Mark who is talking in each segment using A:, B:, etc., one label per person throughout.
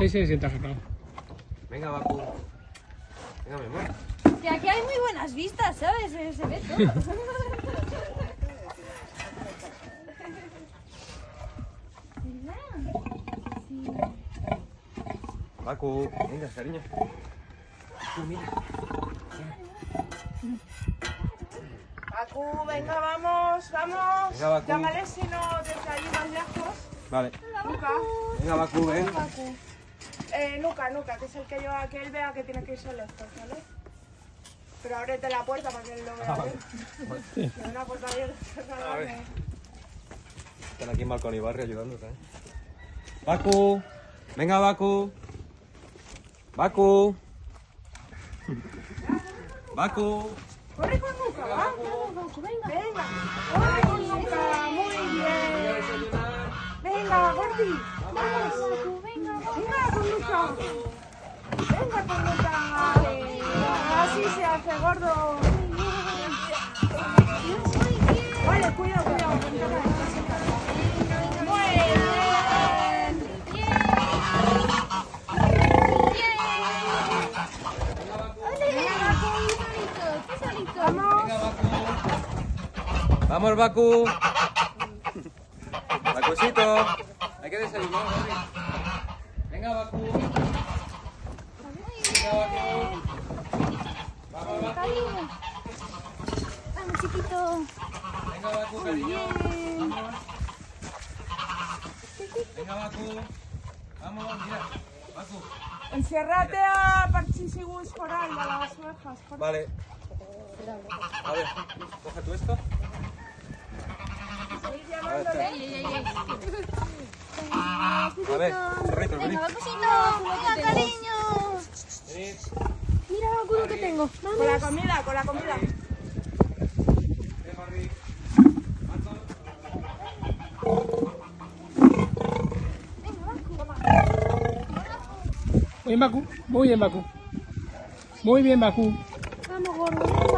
A: Ahí se sienta agarrado.
B: Venga, Baku. Venga, mi amor.
C: Que aquí hay muy buenas vistas, ¿sabes? Se, se ve todo.
B: Baku, venga, cariño. Tú, mira.
D: Baku, venga, vamos, vamos.
B: Venga, Baku.
D: Llámale si no desde ahí más lejos.
B: Vale. Venga, Baku, ven.
D: Baku. Eh, Nuca, Nuca, que es el que lleva que él vea que tiene que irse lejos, ¿vale? Pero ábrete la puerta para que él lo vea.
B: Ah,
D: bien. Tiene una puerta abierta.
B: A ver. Están aquí en Balcón y Barrio ayudándote, ¿eh? Baku. Venga, Baku. Baku. Baku.
D: Corre con Nuca, va. Venga. Corre con Nuca, muy bien. Venga, Gordi. Venga con Nuca. Así se hace, gordo. Vale, cuidado, cuidado.
B: Vamos, Baku. Bakucito. Hay que desayunar. Venga, Baku. Venga, Baku. Vamos, Baku.
C: Vamos, chiquito.
B: Venga, Baku, cariño. Vamos. Venga, Baku. Vamos, mira. Baku.
D: Enciérrate a Parchisigus Coral, a las ovejas. por-
B: Vale. A ver, coge tú esto. A ver, A ver, perrito, vení.
C: Venga, cariño.
B: Venid.
C: Mira, Bacu, lo que tengo.
D: Con la comida, con la comida.
A: Muy bien, Baku. Muy bien, Baku. Muy bien, Baku.
C: Vamos, gordo.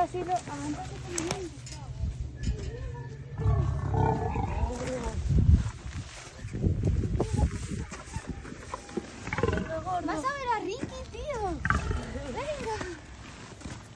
C: así lo... Ah, Vas a ver a Ricky, tío. Venga.